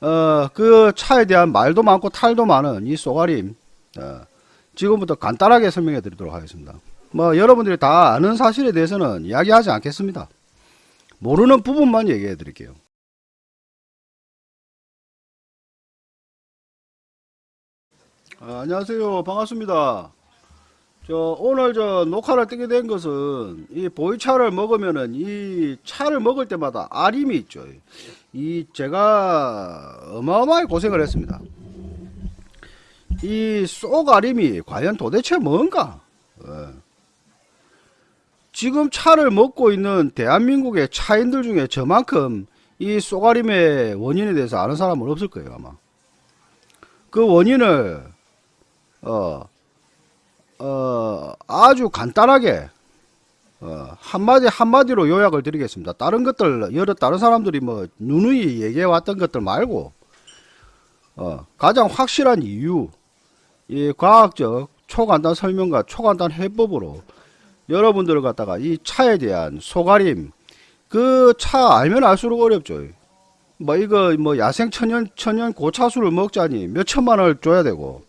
어, 그 차에 대한 말도 많고 탈도 많은 이 쏘가림, 어, 지금부터 간단하게 설명해 드리도록 하겠습니다. 뭐, 여러분들이 다 아는 사실에 대해서는 이야기하지 않겠습니다. 모르는 부분만 얘기해 드릴게요. 아, 안녕하세요. 반갑습니다. 저, 오늘 저 녹화를 뜨게 된 것은 이 보이차를 먹으면은 이 차를 먹을 때마다 아림이 있죠. 이 제가 어마어마하게 고생을 했습니다. 이 쏘가림이 과연 도대체 뭔가? 어. 지금 차를 먹고 있는 대한민국의 차인들 중에 저만큼 이 쏘가림의 원인에 대해서 아는 사람은 없을 거예요 아마. 그 원인을 어, 어, 아주 간단하게 어, 한마디 한마디로 요약을 드리겠습니다. 다른 것들 여러 다른 사람들이 뭐 누누이 얘기해 왔던 것들 말고 어, 가장 확실한 이유 이 과학적 초간단 설명과 초간단 해법으로 여러분들을 갖다가 이 차에 대한 소가림 그 차 알면 알수록 어렵죠. 뭐 이거 뭐 야생 천연 천연 고차수를 먹자니 몇 천만 원을 줘야 되고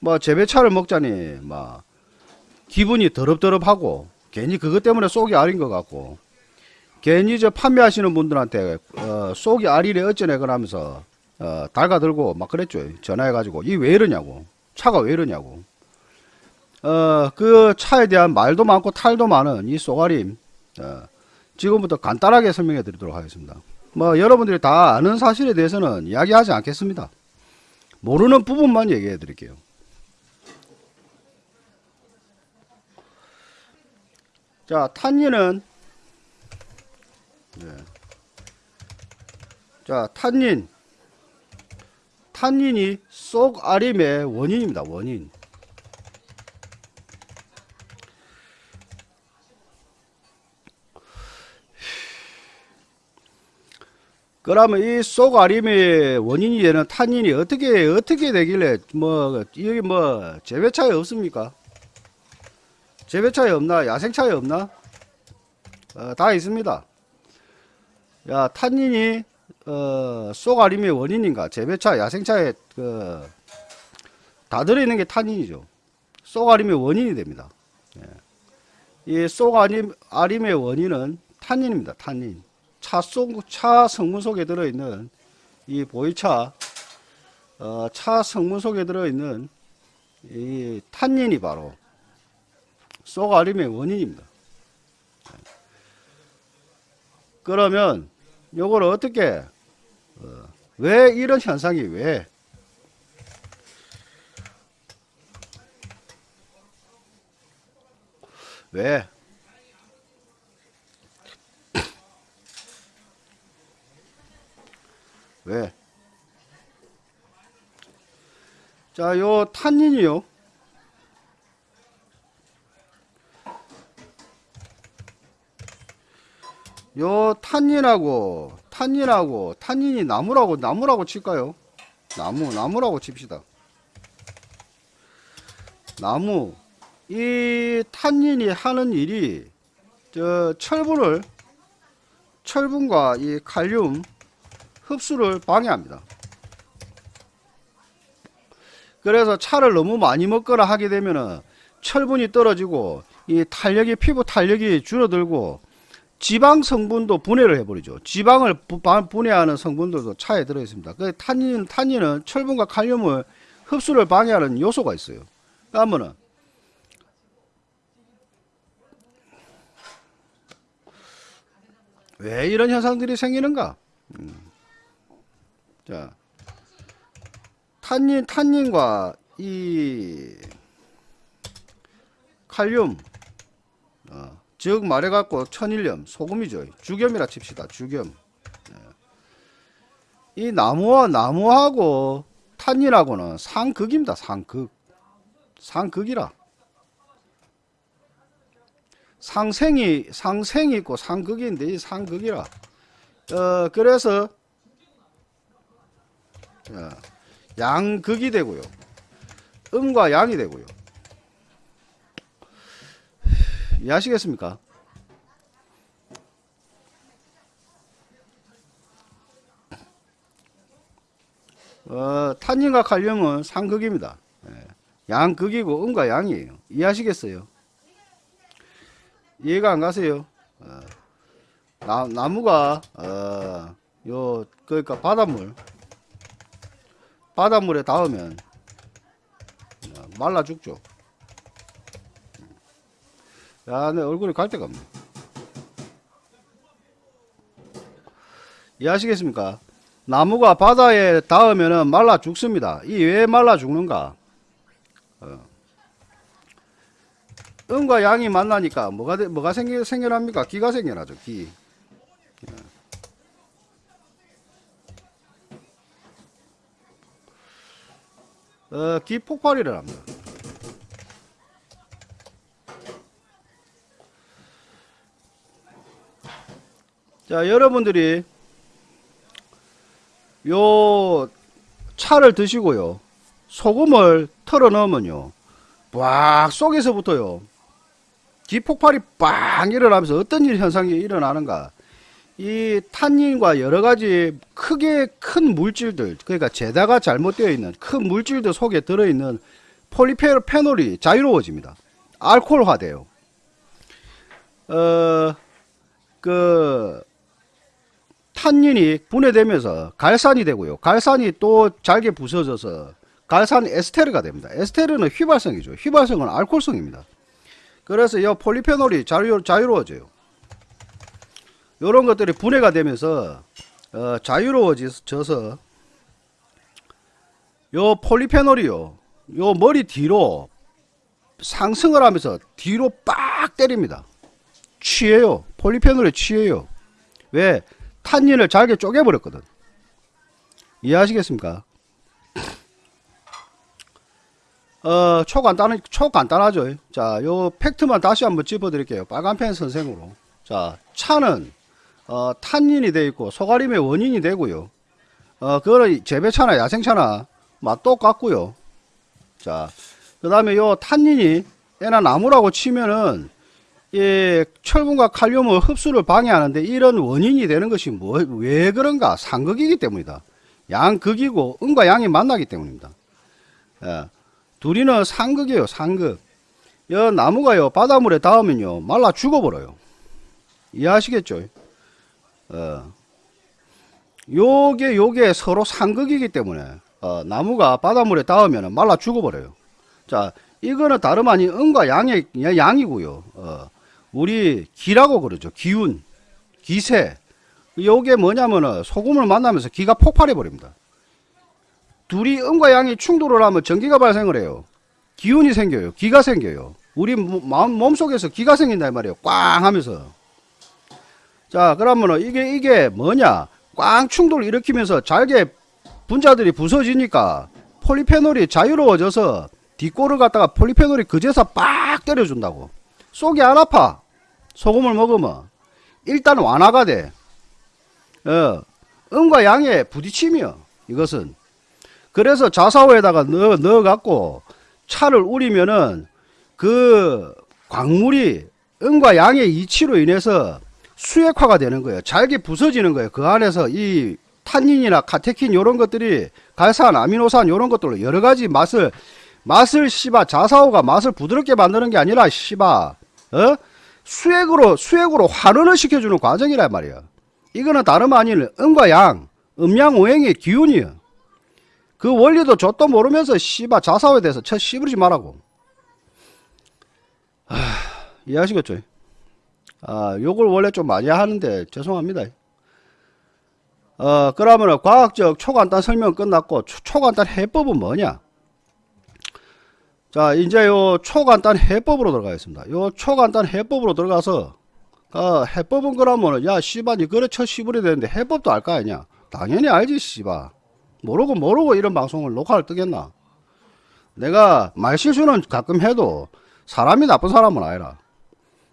뭐 재배차를 먹자니 막 기분이 더럽더럽하고 괜히 그것 때문에 속이 아린 것 같고 괜히 저 판매하시는 분들한테 어, 속이 아리래 어쩌네 그러면서 어, 달가들고 막 그랬죠. 전화해가지고 이 왜 이러냐고. 차가 왜 이러냐고. 어, 그 차에 대한 말도 많고 탈도 많은 이 쏘가림 어, 지금부터 간단하게 설명해 드리도록 하겠습니다. 뭐 여러분들이 다 아는 사실에 대해서는 이야기하지 않겠습니다. 모르는 부분만 얘기해 드릴게요 자, 탄닌은 네. 자, 탄닌 탄닌이 속 아림의 원인입니다. 원인. 그러면 이 속 아림의 원인이 되는 탄닌이 어떻게 어떻게 되길래 뭐 여기 뭐 재배차에 없습니까? 재배차에 없나? 야생차에 없나? 어, 다 있습니다. 야, 탄닌이, 어, 쏘가림의 원인인가? 재배차, 야생차에, 그, 다 들어있는 게 탄닌이죠. 쏘가림의 원인이 됩니다. 예. 이 쏘가림, 아림의 원인은 탄닌입니다. 탄닌. 차 속, 차 성분 속에 들어있는 이 보이차, 어, 차 성분 속에 들어있는 이 탄닌이 바로 쏘가림의 원인입니다. 그러면 요걸 어떻게 어, 왜 이런 현상이 왜 왜? 왜? 자, 요 탄닌이요. 요 탄닌하고 탄닌하고 탄닌이 나무라고 나무라고 칠까요? 나무 나무라고 칩시다. 나무 이 탄닌이 하는 일이 저 철분을 철분과 이 칼륨 흡수를 방해합니다. 그래서 차를 너무 많이 먹거나 하게 되면은 철분이 떨어지고 이 탄력이 피부 탄력이 줄어들고 지방 성분도 분해를 해버리죠. 지방을 분해하는 성분들도 차에 들어있습니다. 그 탄닌, 탄닌은 철분과 칼륨을 흡수를 방해하는 요소가 있어요. 그러면은 왜 이런 현상들이 생기는가? 음. 자, 탄닌, 탄닌과 이 칼륨, 어, 즉 말해갖고 천일염 소금이죠. 주겸이라 칩시다. 주겸. 네. 이 나무와 나무하고 탄닌하고는 상극입니다. 상극. 상극이라. 상생이 상생이 있고 상극인데 이 상극이라. 어 그래서 양극이 되고요. 음과 양이 되고요 이해하시겠습니까? 어, 탄닌과 칼륨은 상극입니다. 예. 양극이고 음과 양이에요. 이해하시겠어요? 이해가 안 가세요? 어, 나, 나무가 어, 요 그러니까 바닷물 바닷물에 닿으면 어, 말라 죽죠. 야, 내 얼굴이 갈 데가 없네. 이해하시겠습니까? 나무가 바다에 닿으면 말라 죽습니다. 이 왜 말라 죽는가? 어. 음과 양이 만나니까 뭐가 되- 뭐가 생겨 생겨납니까? 기가 생겨나죠. 기. 어, 기 폭발이를 합니다. 자, 여러분들이 요 차를 드시고요. 소금을 털어 넣으면요. 빡 속에서부터요. 기폭발이 빵 일어나면서 어떤 일 현상이 일어나는가. 이 탄닌과 여러 가지 크게 큰 물질들, 그러니까 제다가 잘못되어 있는 큰 물질들 속에 들어있는 폴리페놀이 자유로워집니다. 알코올화돼요. 어, 그, 탄닌이 분해되면서 갈산이 되고요. 갈산이 또 잘게 부서져서 갈산 에스테르가 됩니다. 에스테르는 휘발성이죠. 휘발성은 알코올성입니다. 그래서 이 폴리페놀이 자유, 자유로워져요. 이런 것들이 분해가 되면서 어, 자유로워져서 요 폴리페놀이요. 요 머리 뒤로 상승을 하면서 뒤로 빡 때립니다. 취해요. 폴리페놀에 취해요. 왜? 탄닌을 잘게 쪼개버렸거든. 이해하시겠습니까? 어, 초간단, 초간단하죠. 자, 요 팩트만 다시 한번 짚어드릴게요. 빨간펜 선생으로. 자, 차는, 어, 탄닌이 돼 있고, 소가림의 원인이 되고요. 어, 그거는 재배차나 야생차나, 맛 똑같고요. 자, 그 다음에 요 탄닌이, 애나 나무라고 치면은, 이 철분과 칼륨의 흡수를 방해하는데 이런 원인이 되는 것이 뭐, 왜 그런가? 상극이기 때문이다. 양극이고 음과 양이 만나기 때문입니다. 예. 둘이는 상극이에요, 상극. 여 나무가요, 바닷물에 닿으면요, 말라 죽어버려요. 이해하시겠죠? 어. 요게, 요게 서로 상극이기 때문에, 어, 나무가 바닷물에 닿으면 말라 죽어버려요. 자, 이거는 다름 아닌 음과 양의, 양이고요. 어. 우리 기라고 그러죠. 기운, 기세. 요게 뭐냐면은 소금을 만나면서 기가 폭발해 버립니다. 둘이 음과 양이 충돌을 하면 전기가 발생을 해요. 기운이 생겨요. 기가 생겨요. 우리 몸, 몸속에서 기가 생긴다 이 말이에요. 꽝 하면서. 자, 그러면은 이게 이게 뭐냐? 꽝 충돌 일으키면서 잘게 분자들이 부서지니까 폴리페놀이 자유로워져서 뒷골을 갖다가 폴리페놀이 그제서 빡 때려준다고. 속이 안 아파. 소금을 먹으면 일단 완화가 돼. 어, 음과 양의 부딪힘이요. 이것은. 그래서 자사오에다가 넣어, 넣어갖고 차를 우리면은 그 광물이 음과 양의 이치로 인해서 수액화가 되는 거예요. 잘게 부서지는 거예요. 그 안에서 이 탄닌이나 카테킨 이런 것들이 갈산, 아미노산 이런 것들로 여러 가지 맛을 맛을 씨바 자사오가 맛을 부드럽게 만드는 게 아니라 씨바 어? 수액으로 수액으로 환원을 시켜주는 과정이란 말이야. 이거는 다름 아닌 음과 양, 음양 오행의 기운이야. 그 원리도 저도 모르면서 씨바 자사오에 대해서 쳐 씨부리지 말라고. 하, 이해하시겠죠? 아, 요걸 원래 좀 많이 하는데 죄송합니다. 어, 그러면 과학적 초간단 설명 끝났고 초, 초간단 해법은 뭐냐? 자, 이제 요 초간단 해법으로 들어가겠습니다. 요 초간단 해법으로 들어가서 어, 해법은 그러면은 야니 그래 쳐 씨부리 되는데 해법도 알 거 아니냐? 당연히 알지 씨바. 모르고 모르고 이런 방송을 녹화를 뜨겠나? 내가 말실수는 가끔 해도 사람이 나쁜 사람은 아니라.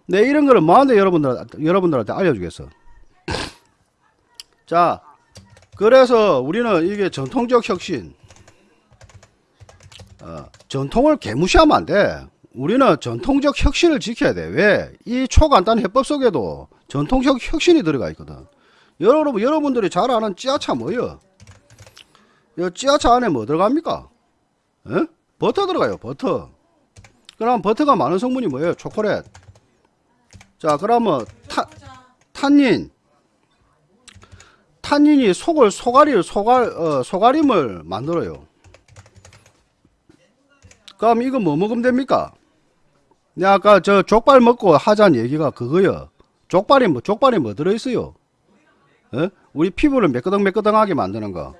내 이런 거를 뭐하는데 여러분들 여러분들한테 알려주겠어. 자, 그래서 우리는 이게 전통적 혁신. 어, 전통을 개무시하면 안 돼. 우리는 전통적 혁신을 지켜야 돼. 왜? 이 초간단 해법 속에도 전통적 혁신이 들어가 있거든. 여러분, 여러분들이 잘 아는 찌아차 뭐예요? 이 찌아차 안에 뭐 들어갑니까? 에? 버터 들어가요, 버터. 그럼 버터가 많은 성분이 뭐예요? 초콜릿. 자, 그러면 타, 탄닌. 탄닌이 속을 소가리를 소갈 어, 소가림을 만들어요. 그럼 이거 뭐 먹으면 됩니까? 내가 아까 저 족발 먹고 하자는 얘기가 그거요. 족발이 뭐 족발이 뭐 들어 있어요? 어? 우리 피부를 매끄덩매끄덩하게 만드는 거.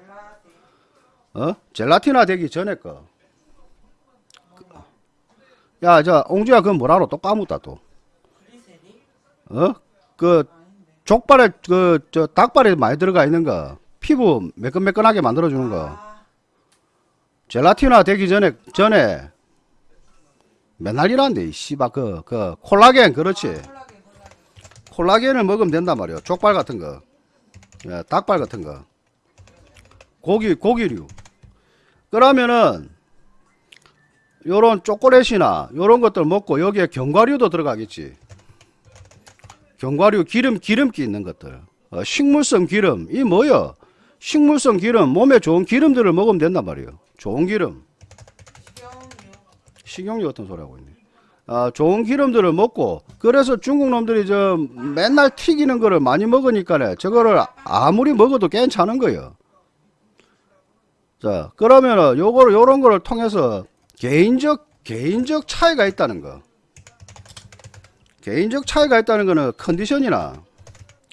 어? 젤라틴화 되기 전에 거. 야, 저 옹주야 그건 뭐라로 또 까먹다 또. 어? 그 족발에 그 저 닭발에 많이 들어가 있는 거. 피부 매끈매끈하게 만들어 주는 거. 젤라틴화 되기 전에 전에 맨날 일한데 이 씨발 그, 그 콜라겐 그렇지. 콜라겐 을 먹으면 된단 말이야 족발 같은 거. 예, 닭발 같은 거. 고기 고기류. 그러면은 요런 초콜릿이나 요런 것들 먹고 여기에 견과류도 들어가겠지. 견과류 기름 기름기 있는 것들. 어, 식물성 기름. 이 뭐야 식물성 기름. 몸에 좋은 기름들을 먹으면 된단 말이에요. 좋은 기름 식용유 같은 소리 하고 있네. 아, 좋은 기름들을 먹고 그래서 중국 놈들이 저 맨날 튀기는 거를 많이 먹으니까 저거를 아무리 먹어도 괜찮은 거예요. 자, 그러면은 요거를 요런 거를 통해서 개인적 개인적 차이가 있다는 거. 개인적 차이가 있다는 거는 컨디션이나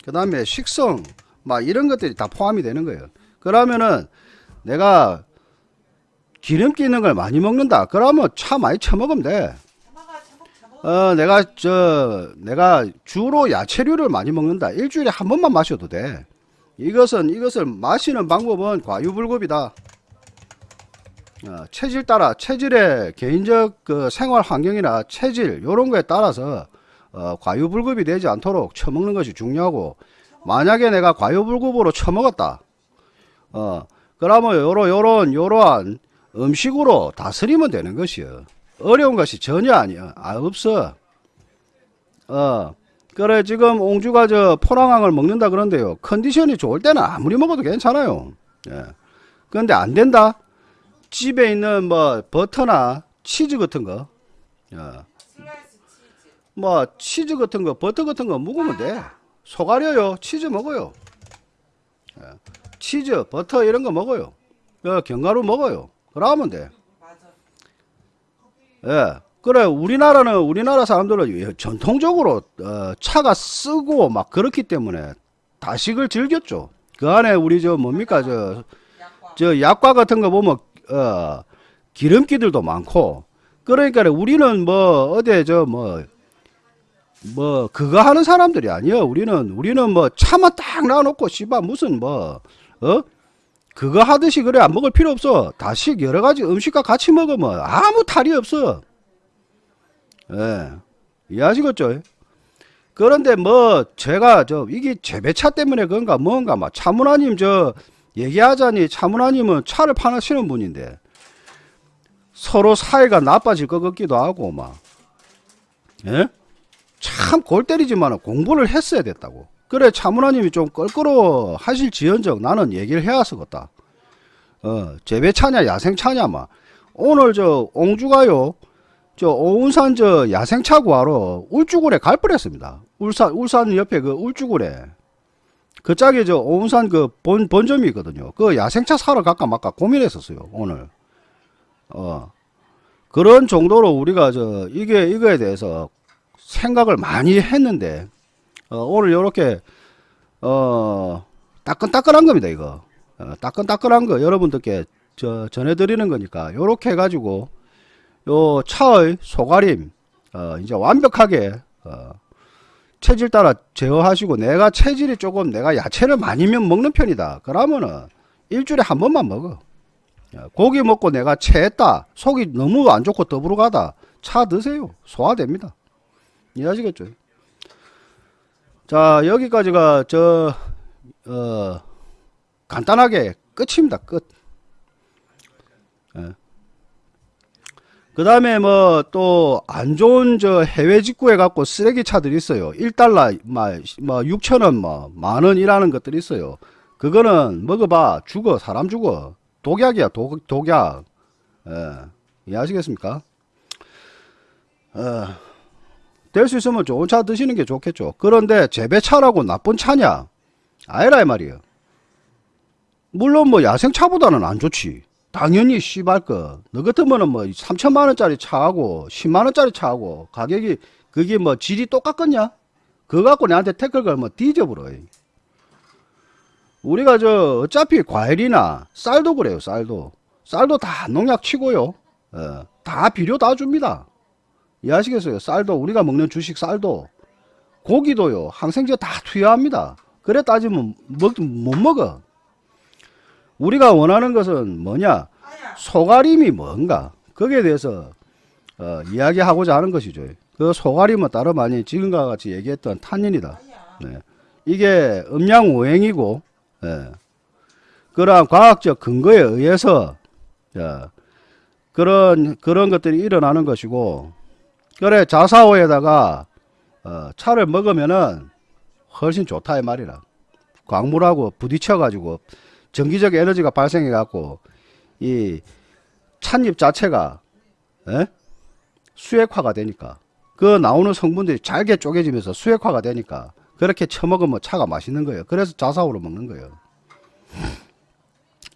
그 다음에 식성 막 이런 것들이 다 포함이 되는 거예요. 그러면은 내가 기름기 있는 걸 많이 먹는다. 그러면 차 많이 처먹으면 돼. 어, 내가 저 내가 주로 야채류를 많이 먹는다. 일주일에 한 번만 마셔도 돼. 이것은 이것을 마시는 방법은 과유불급이다. 어, 체질 따라 체질의 개인적 그 생활 환경이나 체질 요런 거에 따라서 어, 과유불급이 되지 않도록 처먹는 것이 중요하고 만약에 내가 과유불급으로 처먹었다. 어, 그러면 요런 요런 요러한 음식으로 다스리면 되는 것이요. 어려운 것이 전혀 아니야. 아, 없어. 어, 그래, 지금 옹주가 저 포랑왕을 먹는다 그런데요. 컨디션이 좋을 때는 아무리 먹어도 괜찮아요. 예. 그런데 안 된다? 집에 있는 뭐 버터나 치즈 같은 거, 어, 뭐 치즈 같은 거, 버터 같은 거 먹으면 돼. 속아려요. 치즈 먹어요. 예. 치즈, 버터 이런 거 먹어요. 어, 견과류 먹어요. 그러면 돼. 예. 그래, 우리나라는, 우리나라 사람들은 전통적으로, 어, 차가 쓰고 막 그렇기 때문에 다식을 즐겼죠. 그 안에 우리 저 뭡니까, 저, 저 약과 같은 거 보면, 어, 기름기들도 많고, 그러니까 우리는 뭐, 어디 저 뭐, 뭐, 그거 하는 사람들이 아니야. 우리는, 우리는 뭐, 차만 딱 놔놓고, 씨발, 무슨 뭐, 어? 그거 하듯이 그래 안 먹을 필요 없어. 다식 여러 가지 음식과 같이 먹으면 아무 탈이 없어. 예. 이해하시겠죠? 그런데 뭐 제가 저 이게 재배차 때문에 그런가 뭔가 막 차문화님 저 얘기하자니 차문화님은 차를 파시는 분인데 서로 사이가 나빠질 것 같기도 하고 막 예? 참 골 때리지만 공부를 했어야 됐다고. 그래 차문화님이 좀 껄끄러워 하실 지연적 나는 얘기를 해왔었겠다. 어 재배차냐 야생차냐 막 오늘 저 옹주가요 저 오운산 저 야생차 구하러 울주군에 갈 뻔했습니다. 울산 울산 옆에 그 울주군에 그 짝에 저 오운산 그 본 본점이 있거든요. 그 야생차 사러 갈까 말까 고민했었어요 오늘. 어 그런 정도로 우리가 저 이게 이거에 대해서 생각을 많이 했는데 어, 오늘 요렇게 어 따끈따끈한 겁니다 이거. 어, 따끈따끈한 거 여러분들께 저 전해드리는 거니까 요렇게 해가지고 요 차의 소가림 어, 이제 완벽하게 어, 체질 따라 제어하시고 내가 체질이 조금 내가 야채를 많이 먹는 편이다. 그러면은 일주일에 한 번만 먹어. 어, 고기 먹고 내가 체했다. 속이 너무 안 좋고 더부룩하다. 차 드세요. 소화됩니다. 이해하시겠죠 자 여기까지가 저 어, 간단하게 끝입니다. 끝. 예. 그 다음에 뭐 또 안 좋은 저 해외 직구해 갖고 쓰레기 차들이 있어요. 1달러 뭐 6천원 뭐 만원 이라는 것들이 있어요. 그거는 먹어봐. 죽어. 사람 죽어. 독약이야. 독, 독약. 예, 이해하시겠습니까? 어, 될 수 있으면 좋은 차 드시는 게 좋겠죠. 그런데 재배차라고 나쁜 차냐? 아니라 이 말이에요. 물론 뭐 야생차보다는 안 좋지. 당연히 씨발 거 너 같으면은 뭐 3천만 원짜리 차하고 10만 원짜리 차하고 가격이 그게 뭐 질이 똑같겠냐? 그거 갖고 내한테 태클 걸면 뒤져버려. 우리가 저 어차피 과일이나 쌀도 그래요 쌀도. 쌀도 다 농약 치고요. 어, 다 비료 다 줍니다 이해하시겠어요? 쌀도 우리가 먹는 주식 쌀도 고기도요 항생제 다 투여합니다. 그래 따지면 먹, 못 먹어. 우리가 원하는 것은 뭐냐? 소가림이 뭔가? 거기에 대해서 어, 이야기하고자 하는 것이죠. 그 소가림은 다름 아닌 지금과 같이 얘기했던 탄닌이다. 네. 이게 음양오행이고 예. 그러한 과학적 근거에 의해서 예, 그런 그런 것들이 일어나는 것이고 그래 자사오에다가 어, 차를 먹으면은 훨씬 좋다 이 말이라 광물하고 부딪혀 가지고 전기적 에너지가 발생해 갖고 이 찻잎 자체가 예? 수액화가 되니까 그 나오는 성분들이 잘게 쪼개지면서 수액화가 되니까 그렇게 처먹으면 차가 맛있는 거예요. 그래서 자사오로 먹는 거예요.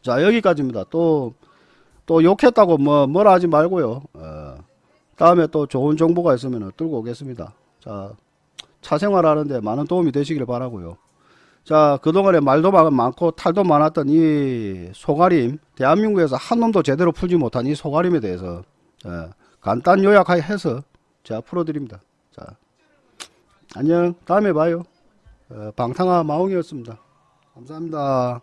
자 여기까지입니다. 또 또 욕했다고 뭐 뭐라 하지 말고요. 어, 다음에 또 좋은 정보가 있으면 들고 오겠습니다. 자, 차 생활하는데 많은 도움이 되시길 바라고요. 자, 그동안에 말도 많고 탈도 많았던 이 소가림, 대한민국에서 한 놈도 제대로 풀지 못한 이 소가림에 대해서 어, 간단 요약해서 제가 풀어드립니다. 자, 안녕. 다음에 봐요. 어, 방탕아 마홍이었습니다. 감사합니다.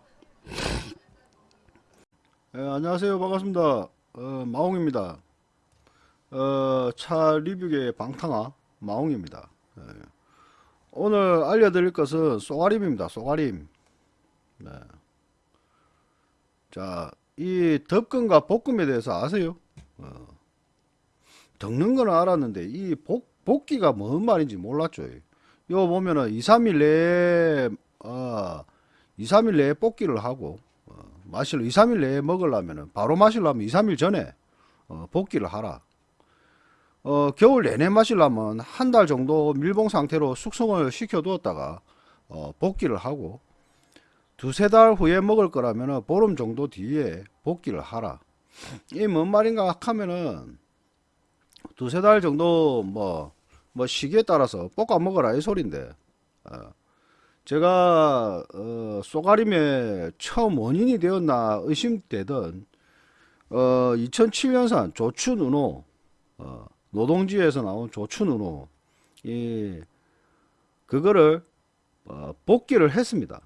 예, 안녕하세요. 반갑습니다. 어, 마홍입니다. 어, 차 리뷰계의 방탕아 마홍입니다. 예. 오늘 알려드릴 것은 쏘가림입니다. 쏘가림. 네. 자, 이 덮금과 볶음에 대해서 아세요? 어. 덮는 거는 알았는데 이 볶, 볶기가 뭔 말인지 몰랐죠. 요 보면은 2, 3일 내에 어, 2, 3일 내에 볶기를 하고 어, 마실 2, 3일 내에 먹으려면은 바로 마시려면 2, 3일 전에 어, 볶기를 하라. 어, 겨울 내내 마시려면 한 달 정도 밀봉 상태로 숙성을 시켜 두었다가 어, 볶기를 하고 두세 달 후에 먹을 거라면 보름 정도 뒤에 볶기를 하라. 이 뭔 말인가 하면은 두세 달 정도 뭐, 뭐 시기에 따라서 볶아 먹어라 이 소린데 어, 제가 어, 쏘가림의 처음 원인이 되었나 의심되던 어, 2007년산 조춘 은호 어, 노동지에서 나온 조춘은호 이 그거를 어, 복기를 했습니다.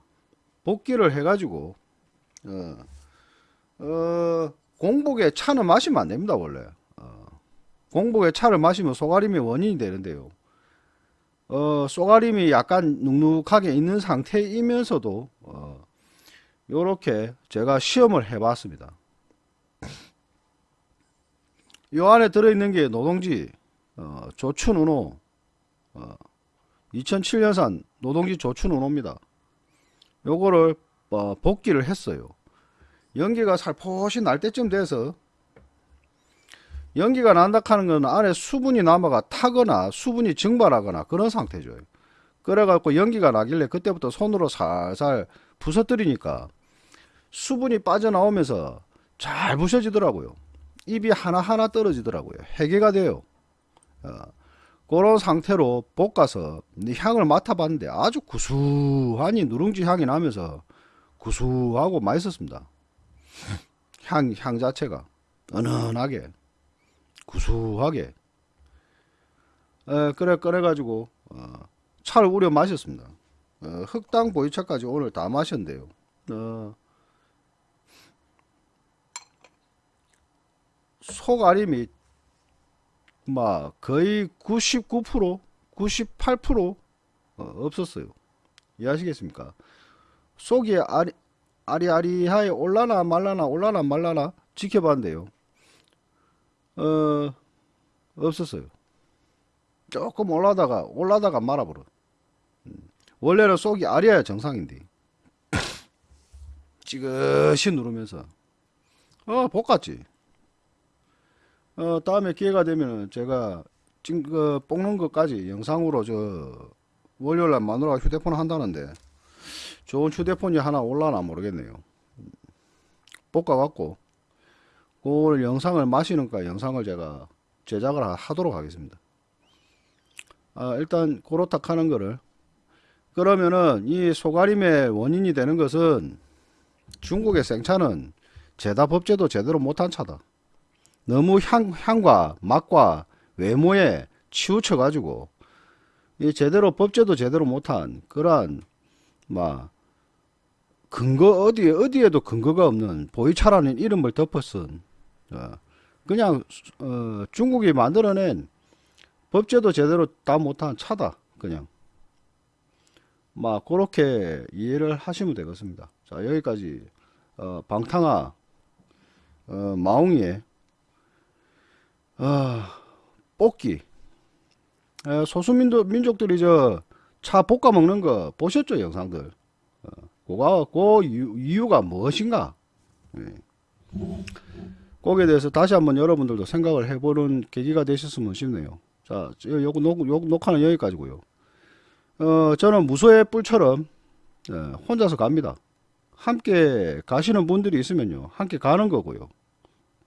복기를 해가지고 어, 어, 공복에 차는 마시면 안 됩니다 원래. 어, 공복에 차를 마시면 소가림의 원인이 되는데요. 어, 쏘가림이 약간 눅눅하게 있는 상태이면서도 어, 요렇게 제가 시험을 해 봤습니다 요 안에 들어있는 게 노동지 어, 조춘운호 어, 2007년산 노동지 조춘운호입니다 요거를 어, 복기를 했어요 연기가 살포시 날 때쯤 돼서 연기가 난다 하는 건 안에 수분이 남아가 타거나 수분이 증발하거나 그런 상태죠. 그래갖고 연기가 나길래 그때부터 손으로 살살 부서뜨리니까 수분이 빠져나오면서 잘 부셔지더라고요. 입이 하나하나 떨어지더라고요. 해계가 돼요. 어, 그런 상태로 볶아서 향을 맡아봤는데 아주 구수하니 누룽지 향이 나면서 구수하고 맛있었습니다. 향, 향 자체가 은은하게 구수하게 에, 그래 꺼내가지고 어, 차를 우려 마셨습니다. 어, 흑당 보이차까지 오늘 다 마셨는데요. 어, 속알임이 막 거의 99% 98% 어, 없었어요. 이해하시겠습니까? 속이 아리, 아리아리하게 올라나 말라나 올라나 말라나 지켜봤는데요. 어, 없었어요. 조금 올라다가, 올라다가 말아버려. 음, 원래는 속이 아려야 정상인데. 찌그시 누르면서. 어, 볶았지. 어, 다음에 기회가 되면은 제가 찡, 그, 볶는 것까지 영상으로 저, 월요일날 마누라가 휴대폰 한다는데, 좋은 휴대폰이 하나 올라나 모르겠네요. 볶아갖고, 그걸 영상을 마시는까 영상을 제가 제작을 하- 하도록 하겠습니다. 아, 일단, 고로탁 하는 거를. 그러면은, 이 소가림의 원인이 되는 것은, 중국의 생차는 제다 법제도 제대로 못한 차다. 너무 향, 향과 맛과 외모에 치우쳐 가지고 이 제대로 법제도 제대로 못한 그러한 막 근거 어디에 어디에도 근거가 없는 보이차라는 이름을 덮어쓴 어, 그냥 어, 중국이 만들어낸 법제도 제대로 다 못한 차다 그냥 막 그렇게 이해를 하시면 되겠습니다. 자 여기까지 어, 방탕아 어, 마웅이의 아, 뽑기. 에, 소수민족 민족들이 저 차 볶아 먹는 거 보셨죠 영상들. 어, 그가 그 이유, 이유가 무엇인가? 예. 거기에 대해서 다시 한번 여러분들도 생각을 해보는 계기가 되셨으면 싶네요. 자, 저 요거 녹, 요 녹화는 여기까지고요. 어, 저는 무소의 뿔처럼 예, 혼자서 갑니다. 함께 가시는 분들이 있으면요, 함께 가는 거고요.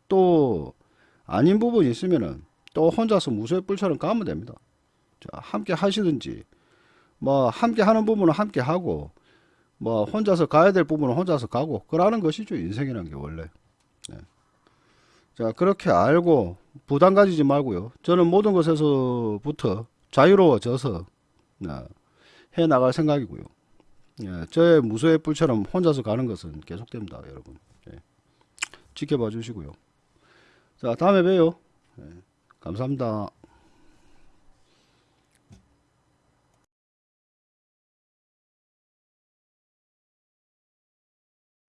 또 아닌 부분이 있으면은 또 혼자서 무소의 뿔처럼 가면 됩니다. 자, 함께 하시든지 뭐 함께 하는 부분은 함께 하고 뭐 혼자서 가야 될 부분은 혼자서 가고 그러는 것이죠 인생이라는 게 원래. 네. 자 그렇게 알고 부담 가지지 말고요. 저는 모든 것에서부터 자유로워져서 네, 해 나갈 생각이고요. 예, 저의 무소의 뿔처럼 혼자서 가는 것은 계속됩니다, 여러분. 예. 지켜봐 주시고요. 자, 다음에 봬요. 예, 감사합니다.